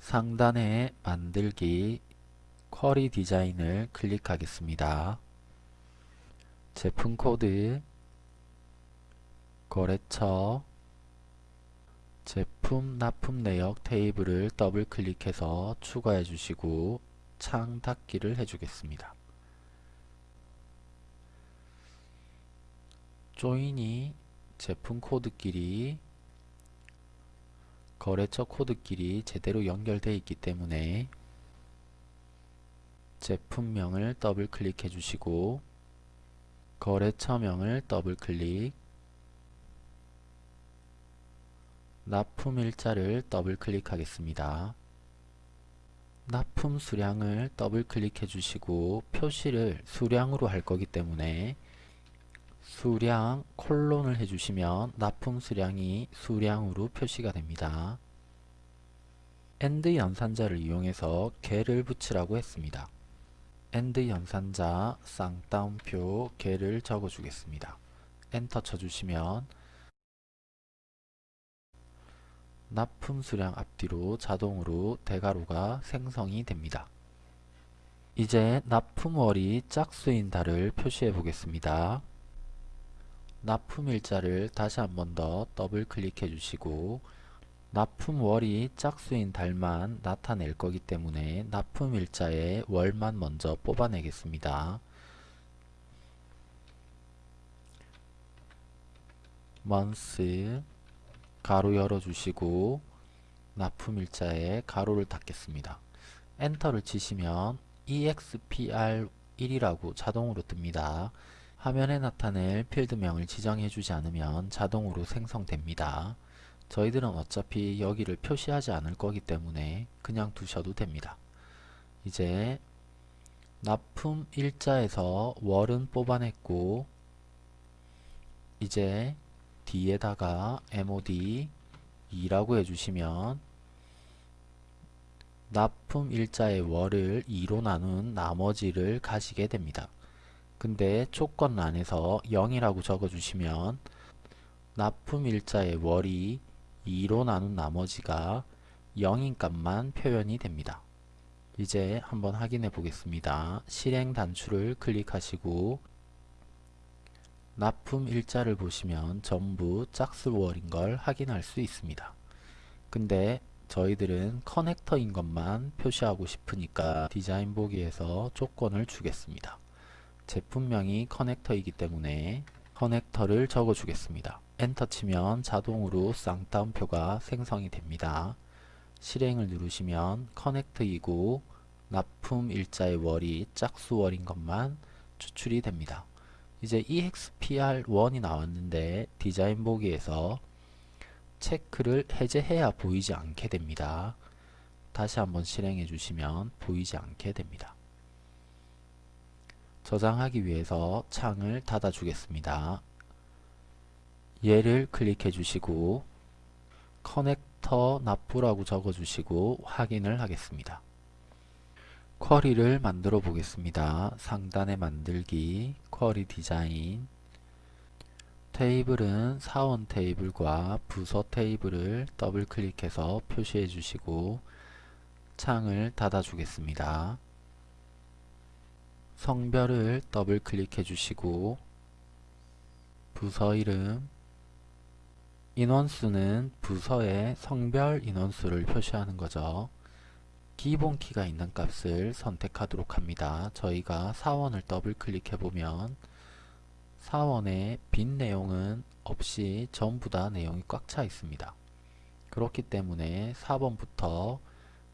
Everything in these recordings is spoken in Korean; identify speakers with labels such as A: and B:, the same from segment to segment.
A: 상단에 만들기 쿼리 디자인을 클릭하겠습니다. 제품 코드 거래처 제품 납품 내역 테이블을 더블 클릭해서 추가해 주시고 창 닫기를 해주겠습니다. 조인이 제품 코드끼리 거래처 코드끼리 제대로 연결되어 있기 때문에 제품명을 더블 클릭해 주시고 거래처명을 더블 클릭 납품일자를 더블 클릭하겠습니다. 납품 수량을 더블 클릭해 주시고 표시를 수량으로 할 거기 때문에 수량 콜론을 해주시면 납품 수량이 수량으로 표시가 됩니다. 엔드 연산자를 이용해서 개를 붙이라고 했습니다. 엔드 연산자 쌍따옴표 개를 적어주겠습니다. 엔터 쳐주시면 납품 수량 앞뒤로 자동으로 대괄호가 생성이 됩니다. 이제 납품월이 짝수인 달을 표시해 보겠습니다. 납품일자를 다시 한 번 더 더블 클릭해 주시고 납품월이 짝수인 달만 나타낼 거기 때문에 납품일자의 월만 먼저 뽑아내겠습니다. month 가로 열어주시고 납품일자에 가로를 닫겠습니다. 엔터를 치시면 expr1이라고 자동으로 뜹니다. 화면에 나타낼 필드명을 지정해 주지 않으면 자동으로 생성됩니다. 저희들은 어차피 여기를 표시하지 않을 거기 때문에 그냥 두셔도 됩니다. 이제 납품 일자에서 월은 뽑아냈고 이제 뒤에다가 mod 2라고 해주시면 납품 일자의 월을 2로 나눈 나머지를 가시게 됩니다. 근데 조건란에서 0이라고 적어주시면 납품 일자의 월이 2로 나눈 나머지가 0인 값만 표현이 됩니다. 이제 한번 확인해 보겠습니다. 실행 단추를 클릭하시고 납품 일자를 보시면 전부 짝수월인 걸 확인할 수 있습니다. 근데 저희들은 커넥터인 것만 표시하고 싶으니까 디자인 보기에서 조건을 주겠습니다. 제품명이 커넥터이기 때문에 커넥터를 적어 주겠습니다. 엔터 치면 자동으로 쌍따옴표가 생성이 됩니다. 실행을 누르시면 커넥트이고 납품 일자의 월이 짝수월인 것만 추출이 됩니다. 이제 EXPR1이 나왔는데 디자인 보기에서 체크를 해제해야 보이지 않게 됩니다. 다시 한번 실행해 주시면 보이지 않게 됩니다. 저장하기 위해서 창을 닫아 주겠습니다. 예를 클릭해 주시고 커넥터 납부라고 적어 주시고 확인을 하겠습니다. 쿼리를 만들어 보겠습니다. 상단에 만들기, 쿼리 디자인 테이블은 사원 테이블과 부서 테이블을 더블 클릭해서 표시해 주시고 창을 닫아 주겠습니다. 성별을 더블 클릭해 주시고 부서 이름 인원수는 부서의 성별 인원수를 표시하는 거죠. 기본키가 있는 값을 선택하도록 합니다. 저희가 사원을 더블 클릭해 보면 사원의 빈 내용은 없이 전부 다 내용이 꽉 차 있습니다. 그렇기 때문에 4번부터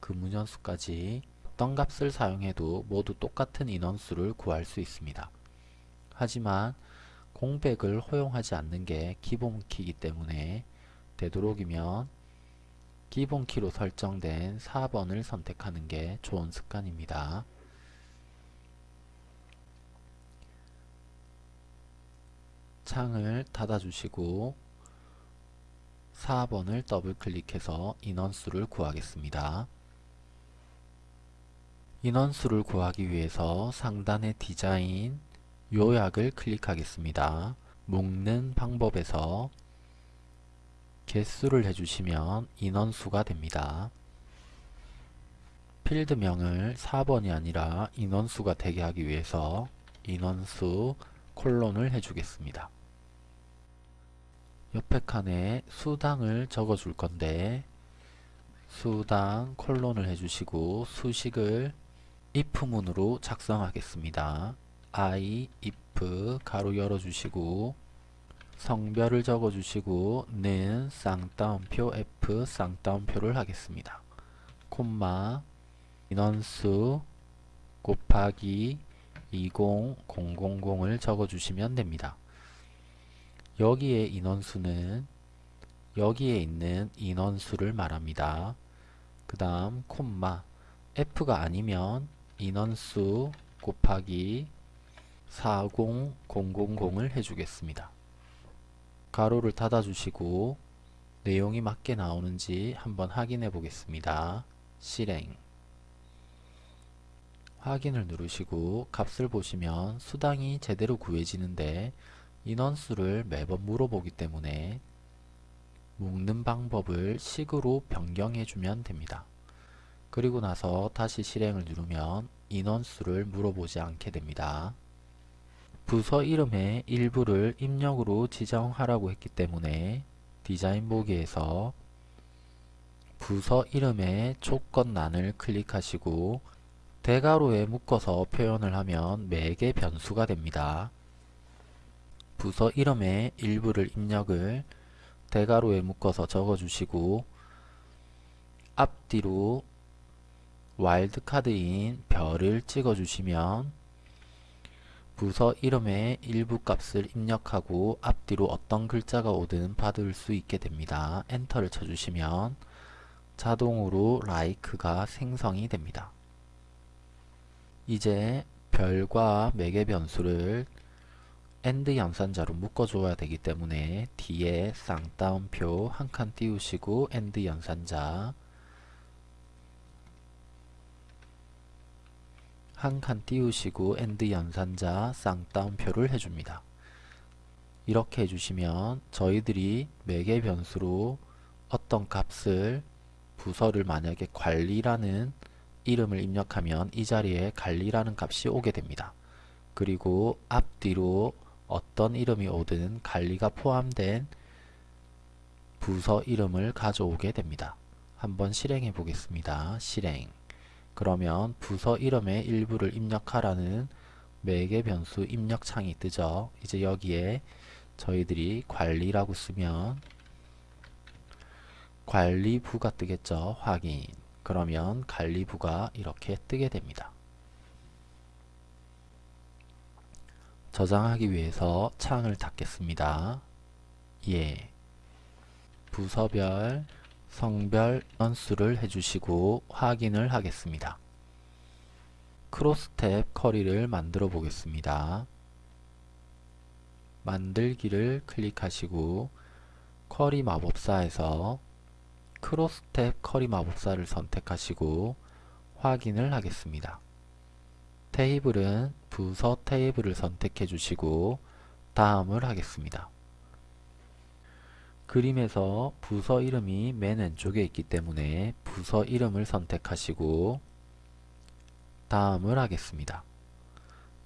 A: 근무연수까지 어떤 값을 사용해도 모두 똑같은 인원수를 구할 수 있습니다. 하지만 공백을 허용하지 않는 게 기본키이기 때문에 되도록이면 기본키로 설정된 4번을 선택하는 게 좋은 습관입니다. 창을 닫아주시고 4번을 더블 클릭해서 인원수를 구하겠습니다. 인원수를 구하기 위해서 상단의 디자인, 요약을 클릭하겠습니다. 묶는 방법에서 개수를 해주시면 인원수가 됩니다. 필드명을 4번이 아니라 인원수가 되게 하기 위해서 인원수 콜론을 해주겠습니다. 옆에 칸에 수당을 적어줄 건데 수당 콜론을 해주시고 수식을 if문으로 작성하겠습니다. i if 가로 열어주시고 성별을 적어주시고 는 쌍따옴표 f 쌍따옴표를 하겠습니다. 콤마 인원수 곱하기 20000을 적어주시면 됩니다. 여기에 인원수는 여기에 있는 인원수를 말합니다. 그 다음 콤마 f가 아니면 인원수 곱하기 40000을 해주겠습니다. 가로를 닫아주시고 내용이 맞게 나오는지 한번 확인해 보겠습니다. 실행 확인을 누르시고 값을 보시면 수당이 제대로 구해지는데 인원수를 매번 물어보기 때문에 묶는 방법을 식으로 변경해 주면 됩니다. 그리고 나서 다시 실행을 누르면 인원수를 물어보지 않게 됩니다. 부서 이름의 일부를 입력으로 지정하라고 했기 때문에 디자인 보기에서 부서 이름의 조건란을 클릭하시고 대괄호에 묶어서 표현을 하면 매개 변수가 됩니다. 부서 이름의 일부를 입력을 대괄호에 묶어서 적어주시고 앞뒤로 와일드카드인 별을 찍어주시면 부서 이름의 일부 값을 입력하고 앞뒤로 어떤 글자가 오든 받을 수 있게 됩니다. 엔터를 쳐주시면 자동으로 라이크가 생성이 됩니다. 이제 별과 매개 변수를 AND 연산자로 묶어줘야 되기 때문에 뒤에 쌍따옴표 한 칸 띄우시고 AND 연산자 한 칸 띄우시고 AND 연산자 쌍따옴표를 해줍니다. 이렇게 해주시면 저희들이 매개 변수로 어떤 값을 부서를 만약에 관리라는 이름을 입력하면 이 자리에 관리라는 값이 오게 됩니다. 그리고 앞뒤로 어떤 이름이 오든 관리가 포함된 부서 이름을 가져오게 됩니다. 한번 실행해 보겠습니다. 실행 그러면 부서 이름의 일부를 입력하라는 매개 변수 입력 창이 뜨죠. 이제 여기에 저희들이 관리라고 쓰면 관리부가 뜨겠죠. 확인 그러면 관리부가 이렇게 뜨게 됩니다. 저장하기 위해서 창을 닫겠습니다. 예. 부서별, 성별 연수를 해주시고 확인을 하겠습니다. 크로스 탭 커리를 만들어 보겠습니다. 만들기를 클릭하시고 query 마법사에서 cross tab query 마법사를 선택하시고 확인을 하겠습니다. 테이블은 부서 테이블을 선택해 주시고 다음을 하겠습니다. 그림에서 부서 이름이 맨 왼쪽에 있기 때문에 부서 이름을 선택하시고 다음을 하겠습니다.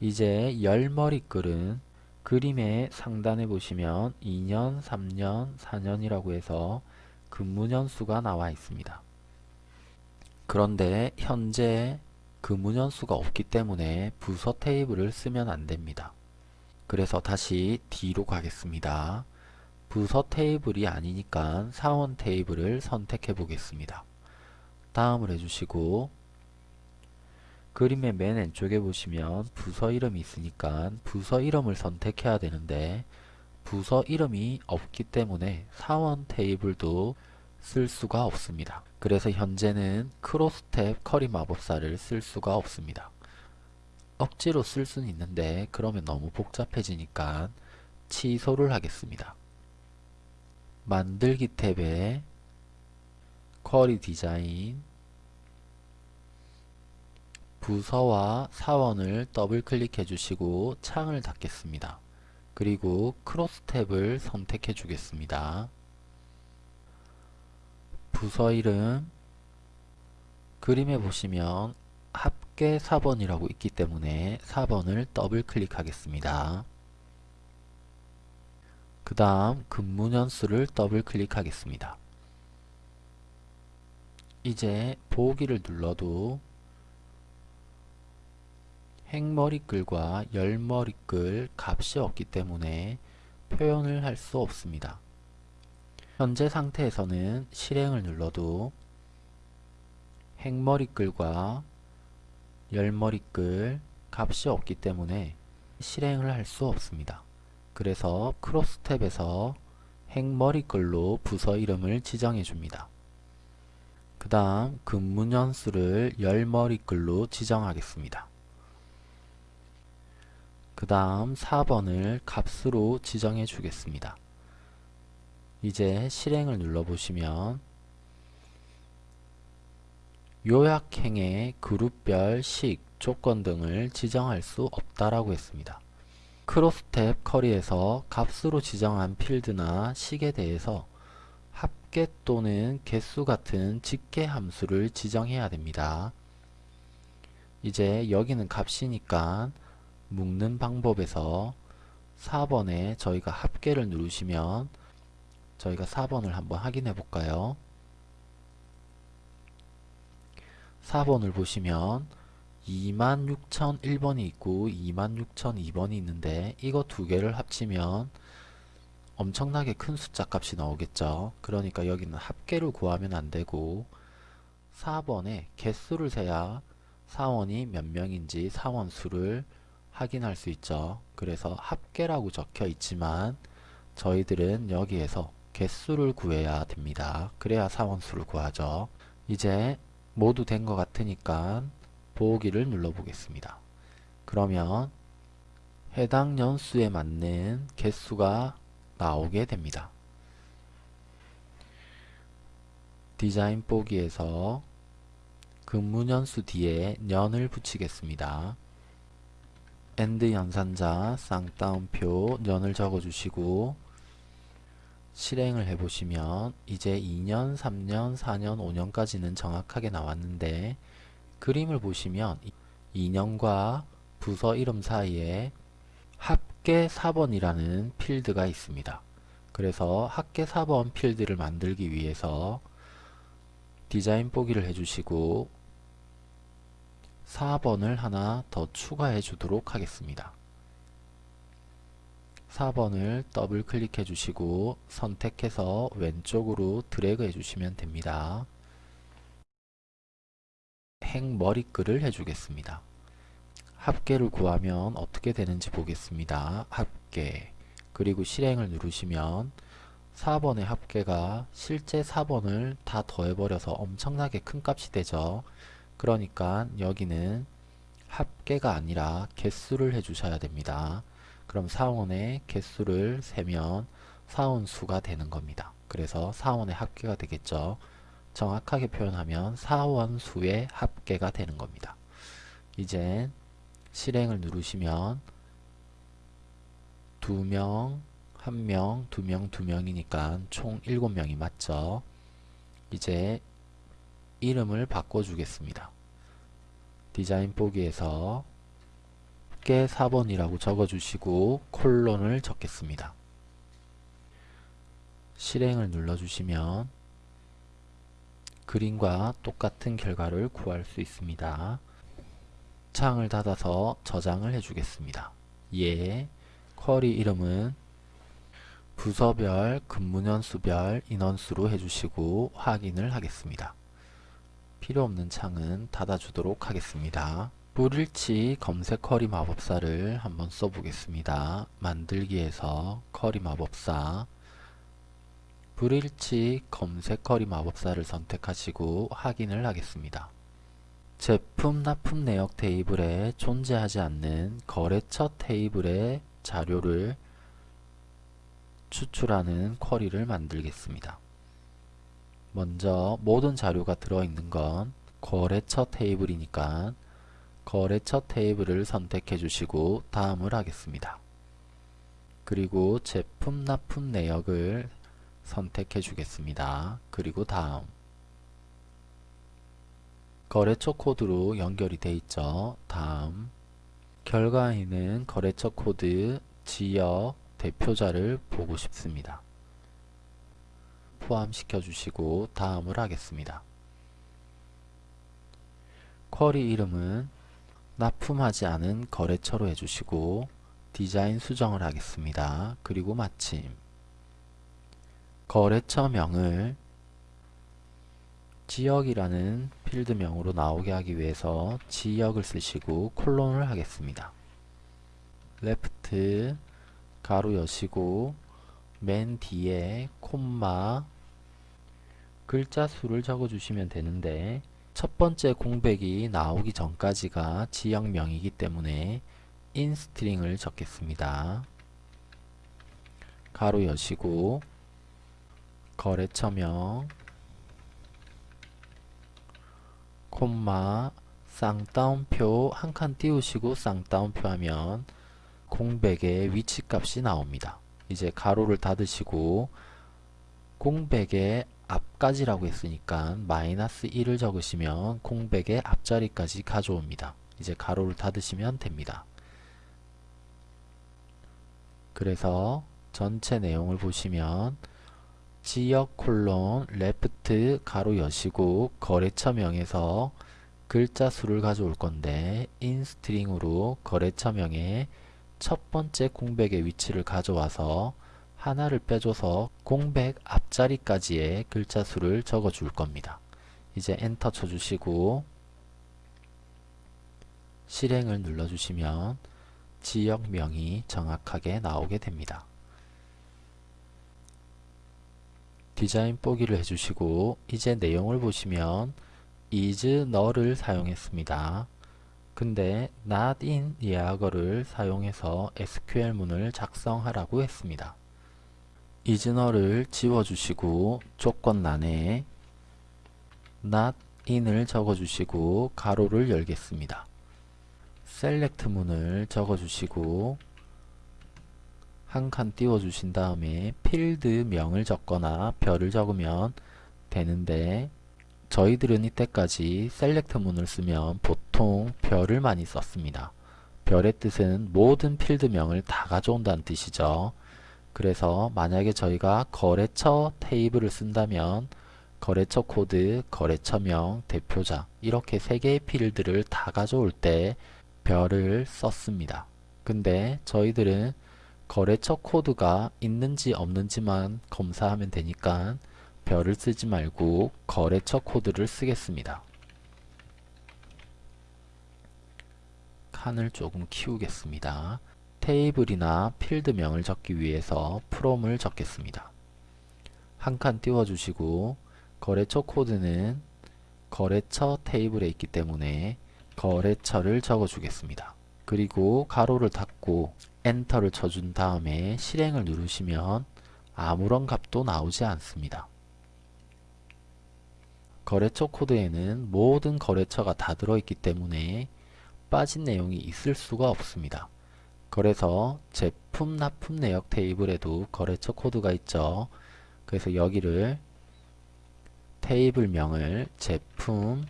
A: 이제 열머리글은 그림의 상단에 보시면 2년, 3년, 4년이라고 해서 근무년수가 나와 있습니다. 그런데 현재 근무년수가 없기 때문에 부서 테이블을 쓰면 안됩니다. 그래서 다시 D로 가겠습니다. 부서 테이블이 아니니까 사원 테이블을 선택해 보겠습니다. 다음을 해주시고 그림의 맨 왼쪽에 보시면 부서 이름이 있으니까 부서 이름을 선택해야 되는데 부서 이름이 없기 때문에 사원 테이블도 쓸 수가 없습니다. 그래서 현재는 크로스탭 커리 마법사를 쓸 수가 없습니다. 억지로 쓸 수는 있는데 그러면 너무 복잡해지니까 취소를 하겠습니다. 만들기 탭에 query 디자인 부서와 사원을 더블 클릭해 주시고 창을 닫겠습니다. 그리고 cross tab을 선택해 주겠습니다. 부서 이름 그림에 보시면 합계 사번이라고 있기 때문에 사번을 더블 클릭하겠습니다. 그 다음 근무년수를 더블 클릭하겠습니다. 이제 보기를 눌러도 행머리글과 열머리글 값이 없기 때문에 표현을 할 수 없습니다. 현재 상태에서는 실행을 눌러도 행머리글과 열머리글 값이 없기 때문에 실행을 할 수 없습니다. 그래서 크로스 탭에서 행머리글로 부서 이름을 지정해 줍니다. 그 다음 근무년수를 열머리글로 지정하겠습니다. 그 다음 4번을 값으로 지정해 주겠습니다. 이제 실행을 눌러보시면 요약행의 그룹별 식, 조건 등을 지정할 수 없다라고 했습니다. 크로스탭 커리에서 값으로 지정한 필드나 식에 대해서 합계 또는 개수 같은 직계 함수를 지정해야 됩니다. 이제 여기는 값이니까 묶는 방법에서 4번에 저희가 합계를 누르시면 저희가 4번을 한번 확인해 볼까요? 4번을 보시면 26,001번이 있고 26,002번이 있는데 이거 두 개를 합치면 엄청나게 큰 숫자 값이 나오겠죠. 그러니까 여기는 합계를 구하면 안되고 4번에 개수를 세야 사원이 몇 명인지 사원 수를 확인할 수 있죠. 그래서 합계라고 적혀 있지만 저희들은 여기에서 개수를 구해야 됩니다. 그래야 사원 수를 구하죠. 이제 모두 된 것 같으니까 보기를 눌러 보겠습니다. 그러면 해당 연수에 맞는 개수가 나오게 됩니다. 디자인 보기에서 근무연수 뒤에 년을 붙이겠습니다. and 연산자 쌍따옴표 년을 적어주시고 실행을 해보시면 이제 2년, 3년, 4년, 5년까지는 정확하게 나왔는데 그림을 보시면 2년과 부서 이름 사이에 합계 사번이라는 필드가 있습니다. 그래서 합계 사번 필드를 만들기 위해서 디자인 보기를 해주시고 4번을 하나 더 추가해 주도록 하겠습니다. 4번을 더블 클릭해 주시고 선택해서 왼쪽으로 드래그 해 주시면 됩니다. 행머리글을 해주겠습니다. 합계를 구하면 어떻게 되는지 보겠습니다. 합계 그리고 실행을 누르시면 4번의 합계가 실제 4번을 다 더해버려서 엄청나게 큰 값이 되죠. 그러니까 여기는 합계가 아니라 개수를 해주셔야 됩니다. 그럼 사원의 개수를 세면 사원수가 되는 겁니다. 그래서 사원의 합계가 되겠죠. 정확하게 표현하면 사원수의 합계가 되는 겁니다. 이제 실행을 누르시면 2명, 1명, 2명, 2명이니까 총 7명이 맞죠. 이제 이름을 바꿔주겠습니다. 디자인 보기에서 합계 4번이라고 적어주시고 콜론을 적겠습니다. 실행을 눌러주시면 그림과 똑같은 결과를 구할 수 있습니다. 창을 닫아서 저장을 해주겠습니다. 예, 쿼리 이름은 부서별, 근무년수별, 인원수로 해주시고 확인을 하겠습니다. 필요없는 창은 닫아주도록 하겠습니다. 불일치 검색 커리 마법사를 한번 써보겠습니다. 만들기에서 커리 마법사 불일치 검색 커리 마법사를 선택하시고 확인을 하겠습니다. 제품 납품 내역 테이블에 존재하지 않는 거래처 테이블의 자료를 추출하는 쿼리를 만들겠습니다. 먼저 모든 자료가 들어있는 건 거래처 테이블이니까 거래처 테이블을 선택해 주시고 다음을 하겠습니다. 그리고 제품 납품 내역을 선택해 주겠습니다. 그리고 다음 거래처 코드로 연결이 돼 있죠. 다음 결과에는 거래처 코드, 지역, 대표자를 보고 싶습니다. 포함시켜 주시고 다음을 하겠습니다. query 이름은 납품하지 않은 거래처로 해주시고 디자인 수정을 하겠습니다. 그리고 마침 거래처명을 지역이라는 필드명으로 나오게 하기 위해서 지역을 쓰시고 콜론을 하겠습니다. left 괄호 여시고 맨 뒤에 콤마 글자 수를 적어 주시면 되는데 첫 번째 공백이 나오기 전까지가 지역명이기 때문에 instring을 적겠습니다. 괄호 여시고 거래처명 콤마 쌍따옴표 한 칸 띄우시고 쌍따옴표 하면 공백의 위치값이 나옵니다. 이제 가로를 닫으시고 공백의 앞까지라고 했으니까 마이너스 1을 적으시면 공백의 앞자리까지 가져옵니다. 이제 가로를 닫으시면 됩니다. 그래서 전체 내용을 보시면 지역 콜론 레프트 가로 여시고 거래처명에서 글자 수를 가져올 건데 instring으로 거래처명의 첫 번째 공백의 위치를 가져와서 하나를 빼줘서 공백 앞자리까지의 글자 수를 적어 줄 겁니다. 이제 엔터 쳐주시고 실행을 눌러주시면 지역명이 정확하게 나오게 됩니다. 디자인 보기를 해주시고 이제 내용을 보시면 is null을 사용했습니다. 근데 not in 예약어를 사용해서 SQL문을 작성하라고 했습니다. is null을 지워주시고 조건란에 not in을 적어주시고 가로를 열겠습니다. select 문을 적어주시고 한 칸 띄워주신 다음에 필드명을 적거나 별을 적으면 되는데 저희들은 이때까지 select 문을 쓰면 보통 별을 많이 썼습니다. 별의 뜻은 모든 필드명을 다 가져온다는 뜻이죠. 그래서 만약에 저희가 거래처 테이블을 쓴다면 거래처 코드, 거래처명, 대표자 이렇게 세 개의 필드를 다 가져올 때 별을 썼습니다. 근데 저희들은 거래처 코드가 있는지 없는지만 검사하면 되니까 별을 쓰지 말고 거래처 코드를 쓰겠습니다. 칸을 조금 키우겠습니다. 테이블이나 필드명을 적기 위해서 프롬을 적겠습니다. 한 칸 띄워주시고 거래처 코드는 거래처 테이블에 있기 때문에 거래처를 적어주겠습니다. 그리고 가로를 닫고 엔터를 쳐준 다음에 실행을 누르시면 아무런 값도 나오지 않습니다. 거래처 코드에는 모든 거래처가 다 들어있기 때문에 빠진 내용이 있을 수가 없습니다. 그래서 제품 납품 내역 테이블에도 거래처 코드가 있죠. 그래서 여기를 테이블명을 제품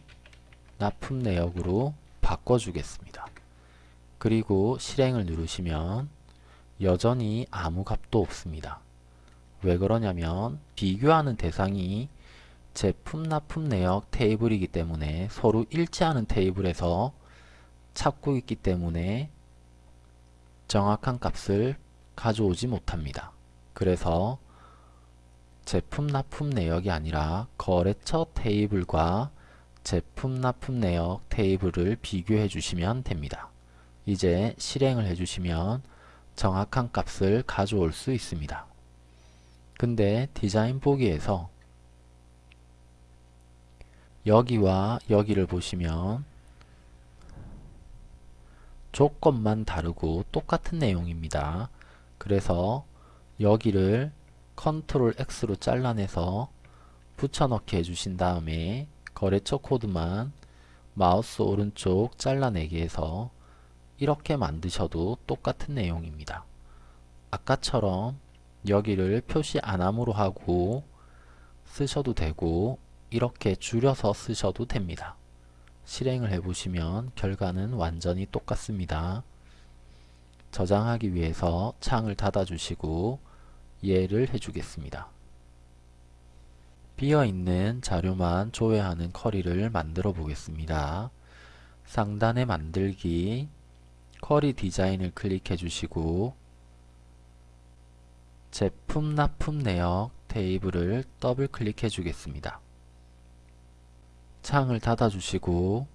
A: 납품 내역으로 바꿔주겠습니다. 그리고 실행을 누르시면 여전히 아무 값도 없습니다. 왜 그러냐면 비교하는 대상이 제품 납품 내역 테이블이기 때문에 서로 일치하는 테이블에서 찾고 있기 때문에 정확한 값을 가져오지 못합니다. 그래서 제품 납품 내역이 아니라 거래처 테이블과 제품 납품 내역 테이블을 비교해 주시면 됩니다. 이제 실행을 해주시면 정확한 값을 가져올 수 있습니다. 근데 디자인 보기에서 여기와 여기를 보시면 조건만 다르고 똑같은 내용입니다. 그래서 여기를 control X로 잘라내서 붙여넣기 해주신 다음에 거래처 코드만 마우스 오른쪽 잘라내기 해서 이렇게 만드셔도 똑같은 내용입니다. 아까처럼 여기를 표시 안함으로 하고 쓰셔도 되고 이렇게 줄여서 쓰셔도 됩니다. 실행을 해보시면 결과는 완전히 똑같습니다. 저장하기 위해서 창을 닫아주시고 이해를 해주겠습니다. 비어있는 자료만 조회하는 쿼리를 만들어 보겠습니다. 상단에 만들기 쿼리 디자인을 클릭해 주시고 제품 납품 내역 테이블을 더블 클릭해 주겠습니다. 창을 닫아 주시고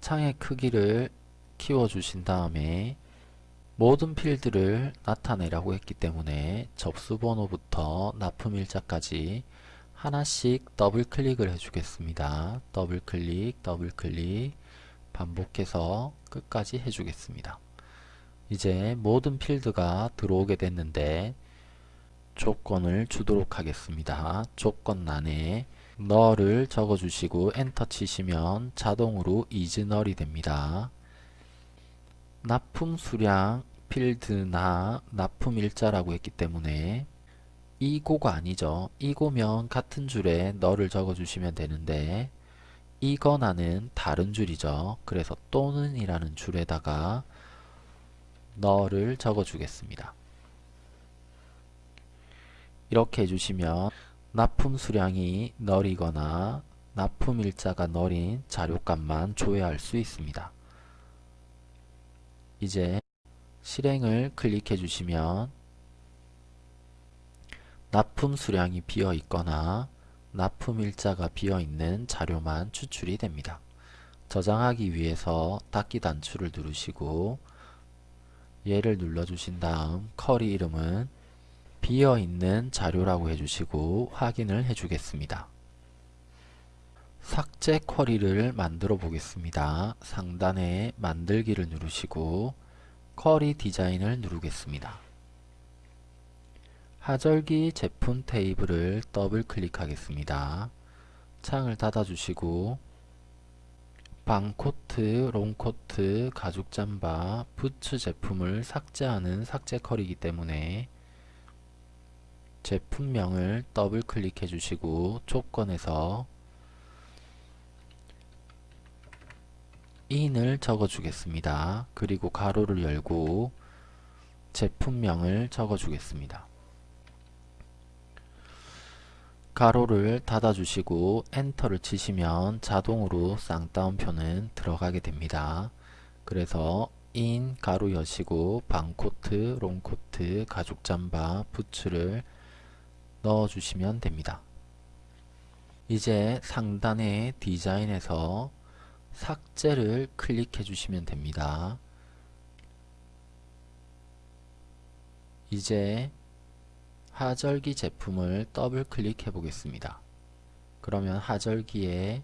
A: 창의 크기를 키워 주신 다음에 모든 필드를 나타내라고 했기 때문에 접수번호부터 납품일자까지 하나씩 더블 클릭을 해주겠습니다. 더블 클릭, 더블 클릭 반복해서 끝까지 해주겠습니다. 이제 모든 필드가 들어오게 됐는데 조건을 주도록 하겠습니다. 조건란에 너를 적어주시고 엔터 치시면 자동으로 이즈널이 됩니다. 납품 수량 필드나 납품 일자라고 했기 때문에 이고가 아니죠. 이고면 같은 줄에 너를 적어주시면 되는데 이거나는 다른 줄이죠. 그래서 또는 이라는 줄에다가 너를 적어주겠습니다. 이렇게 해주시면 납품 수량이 널이거나 납품 일자가 널인 자료값만 조회할 수 있습니다. 이제 실행을 클릭해 주시면 납품 수량이 비어 있거나 납품 일자가 비어 있는 자료만 추출이 됩니다. 저장하기 위해서 닫기 단추를 누르시고 얘를 눌러주신 다음 쿼리 이름은 비어 있는 자료라고 해주시고 확인을 해주겠습니다. 삭제 쿼리를 만들어 보겠습니다. 상단에 만들기를 누르시고 쿼리 디자인을 누르겠습니다. 하절기 제품 테이블을 더블 클릭하겠습니다. 창을 닫아주시고 방코트, 롱코트, 가죽 잠바, 부츠 제품을 삭제하는 삭제 컬이기 때문에 제품명을 더블 클릭해 주시고 조건에서 in을 적어 주겠습니다. 그리고 가로를 열고 제품명을 적어 주겠습니다. 가로를 닫아 주시고 엔터를 치시면 자동으로 쌍따옴표는 들어가게 됩니다. 그래서 in 가로 여시고 방코트, 롱코트, 가죽 잠바, 부츠를 넣어 주시면 됩니다. 이제 상단의 디자인에서 삭제를 클릭해 주시면 됩니다. 이제 하절기 제품을 더블 클릭해 보겠습니다. 그러면 하절기에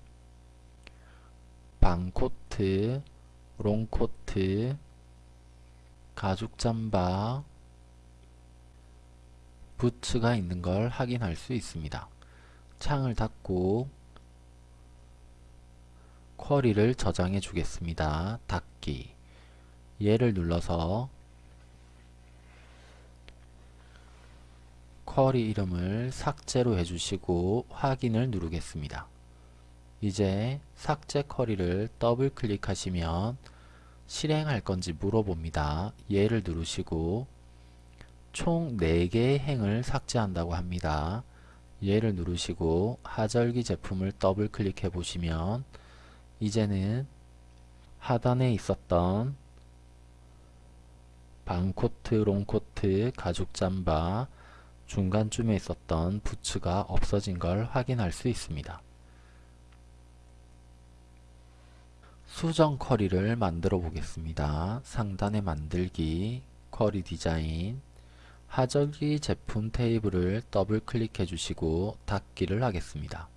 A: 방코트, 롱코트, 가죽 잠바, 부츠가 있는 걸 확인할 수 있습니다. 창을 닫고 쿼리를 저장해 주겠습니다. 닫기 예를 눌러서 query 이름을 삭제로 해주시고 확인을 누르겠습니다. 이제 삭제 query를 더블 클릭하시면 실행할 건지 물어봅니다. 예를 누르시고 총 4개의 행을 삭제한다고 합니다. 예를 누르시고 하절기 제품을 더블 클릭해 보시면 이제는 하단에 있었던 반코트, 롱코트, 가죽 잠바, 중간쯤에 있었던 부츠가 없어진 걸 확인할 수 있습니다. 수정 query를 만들어 보겠습니다. 상단에 만들기, query 디자인, 하절기 제품 테이블을 더블 클릭해 주시고 닫기를 하겠습니다.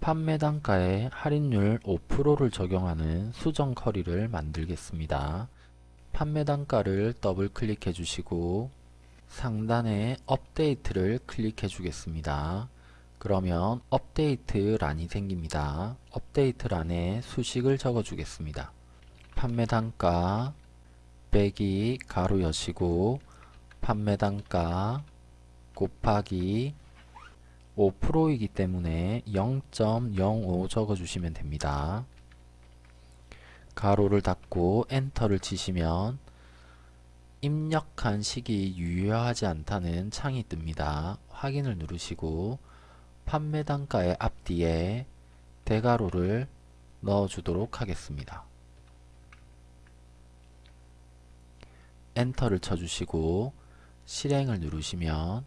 A: 판매 단가에 할인율 5%를 적용하는 수정 query를 만들겠습니다. 판매 단가를 더블 클릭해 주시고 상단에 업데이트를 클릭해 주겠습니다. 그러면 업데이트 란이 생깁니다. 업데이트 란에 수식을 적어 주겠습니다. 판매 단가 빼기 괄호 여시고 판매 단가 곱하기 5%이기 때문에 0.05 적어주시면 됩니다. 가로를 닫고 엔터를 치시면 입력한 시기 유효하지 않다는 창이 뜹니다. 확인을 누르시고 판매 단가의 앞뒤에 대가로를 넣어주도록 하겠습니다. 엔터를 쳐주시고 실행을 누르시면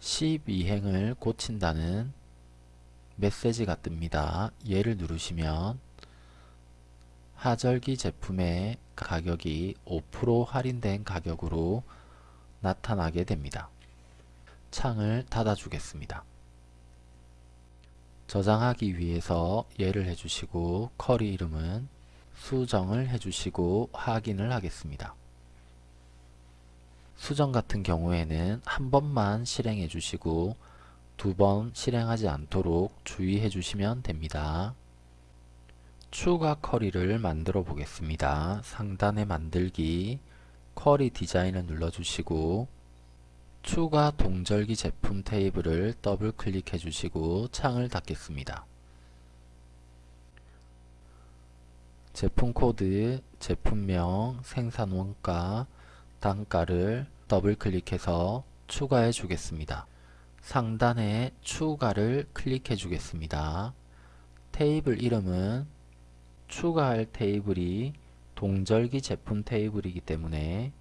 A: 12행을 고친다는 메시지가 뜹니다. 얘를 누르시면 하절기 제품의 가격이 5% 할인된 가격으로 나타나게 됩니다. 창을 닫아 주겠습니다. 저장하기 위해서 예를 해주시고 쿼리 이름은 수정을 해주시고 확인을 하겠습니다. 수정 같은 경우에는 한 번만 실행해 주시고 두 번 실행하지 않도록 주의해 주시면 됩니다. 추가 쿼리를 만들어 보겠습니다. 상단에 만들기 쿼리 디자인을 눌러주시고 추가 동절기 제품 테이블을 더블 클릭해 주시고 창을 닫겠습니다. 제품 코드, 제품명, 생산 원가, 단가를 더블 클릭해서 추가해 주겠습니다. 상단에 추가를 클릭해 주겠습니다. 테이블 이름은 추가할 테이블이 동절기 제품 테이블이기 때문에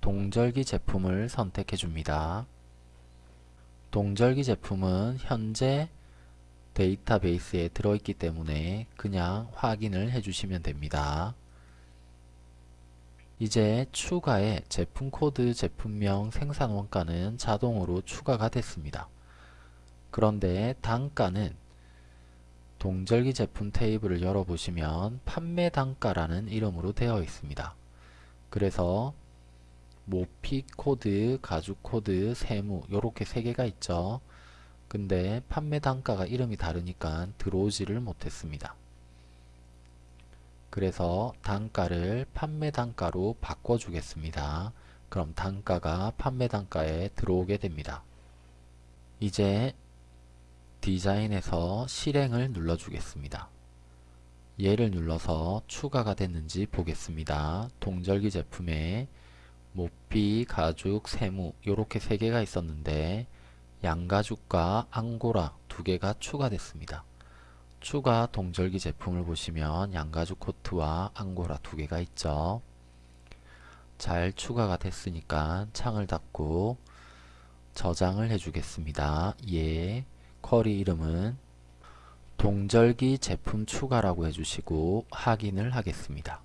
A: 동절기 제품을 선택해 줍니다. 동절기 제품은 현재 데이터베이스에 들어있기 때문에 그냥 확인을 해주시면 됩니다. 이제 추가의 제품 코드, 제품명, 생산 원가는 자동으로 추가가 됐습니다. 그런데 단가는 동절기 제품 테이블을 열어보시면 판매 단가라는 이름으로 되어 있습니다. 그래서 모피 코트, 가죽 코트, 세무 이렇게 세 개가 있죠. 근데 판매 단가가 이름이 다르니까 들어오지를 못했습니다. 그래서 단가를 판매 단가로 바꿔 주겠습니다. 그럼 단가가 판매 단가에 들어오게 됩니다. 이제 디자인에서 실행을 눌러주겠습니다. 얘를 눌러서 추가가 됐는지 보겠습니다. 동절기 제품에 모피, 가죽, 세무 이렇게 세 개가 있었는데 양가죽과 앙고라 두 개가 추가됐습니다. 추가 동절기 제품을 보시면 양가죽 코트와 앙고라 두 개가 있죠. 잘 추가가 됐으니까 창을 닫고 저장을 해주겠습니다. 예, 쿼리 이름은 동절기 제품 추가라고 해주시고 확인을 하겠습니다.